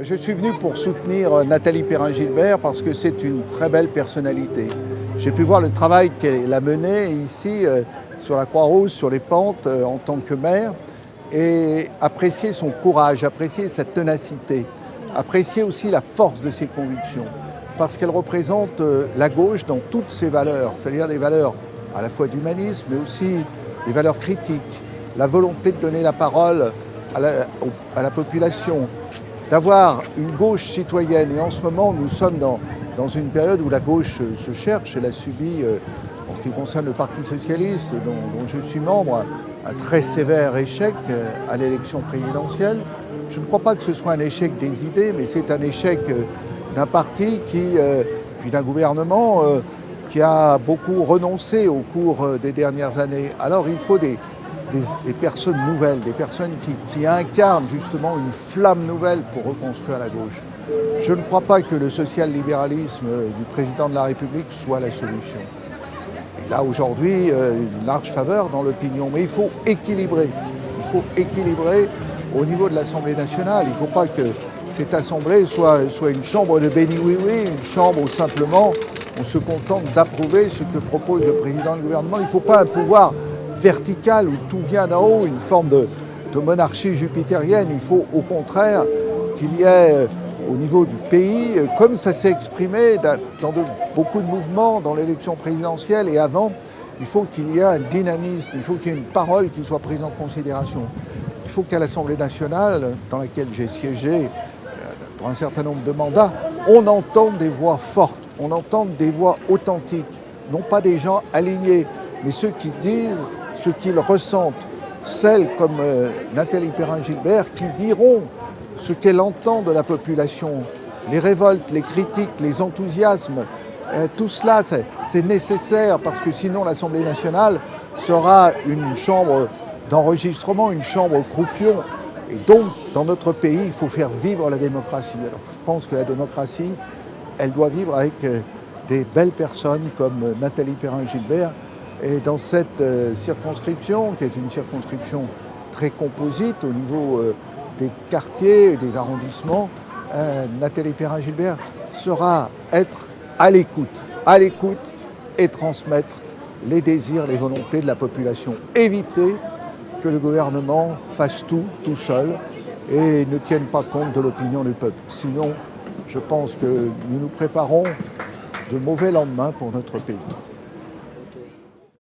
Je suis venu pour soutenir Nathalie Perrin-Gilbert parce que c'est une très belle personnalité. J'ai pu voir le travail qu'elle a mené ici euh, sur la Croix-Rouge, sur les pentes, euh, en tant que maire, et apprécier son courage, apprécier sa ténacité, apprécier aussi la force de ses convictions, parce qu'elle représente euh, la gauche dans toutes ses valeurs, c'est-à-dire des valeurs à la fois d'humanisme, mais aussi des valeurs critiques, la volonté de donner la parole à la population, d'avoir une gauche citoyenne. Et en ce moment, nous sommes dans, dans une période où la gauche se cherche. Elle a subi, euh, en ce qui concerne le Parti Socialiste, dont, dont je suis membre, un très sévère échec euh, à l'élection présidentielle. Je ne crois pas que ce soit un échec des idées, mais c'est un échec euh, d'un parti qui, puis d'un gouvernement qui a beaucoup renoncé au cours des dernières années. Alors il faut des, des, personnes nouvelles, des personnes qui, incarnent justement une flamme nouvelle pour reconstruire la gauche. Je ne crois pas que le social-libéralisme du président de la République soit la solution. Il a aujourd'hui euh, une large faveur dans l'opinion, mais il faut équilibrer. Il faut équilibrer au niveau de l'Assemblée nationale. Il ne faut pas que cette Assemblée soit, soit une chambre de béni-oui-oui, une chambre où simplement on se contente d'approuver ce que propose le président du gouvernement. Il ne faut pas un pouvoir verticale où tout vient d'en haut, une forme de, monarchie jupitérienne. Il faut au contraire qu'il y ait euh, au niveau du pays, euh, comme ça s'est exprimé dans beaucoup de mouvements, dans l'élection présidentielle et avant, il faut qu'il y ait un dynamisme, il faut qu'il y ait une parole qui soit prise en considération. Il faut qu'à l'Assemblée nationale, dans laquelle j'ai siégé euh, pour un certain nombre de mandats, on entende des voix fortes, on entende des voix authentiques, non pas des gens alignés, mais ceux qui disent ce qu'ils ressentent, celles comme euh, Nathalie Perrin-Gilbert qui diront ce qu'elle entend de la population, les révoltes, les critiques, les enthousiasmes, euh, tout cela c'est nécessaire parce que sinon l'Assemblée nationale sera une chambre d'enregistrement, une chambre croupion. Et donc, dans notre pays, il faut faire vivre la démocratie. Alors, je pense que la démocratie, elle doit vivre avec euh, des belles personnes comme Nathalie Perrin-Gilbert et dans cette euh, circonscription, qui est une circonscription très composite au niveau euh, des quartiers et des arrondissements, euh, Nathalie Perrin-Gilbert sera être à l'écoute, à l'écoute et transmettre les désirs, les volontés de la population. Éviter que le gouvernement fasse tout, tout seul, et ne tienne pas compte de l'opinion du peuple. Sinon, je pense que nous nous préparons de mauvais lendemains pour notre pays.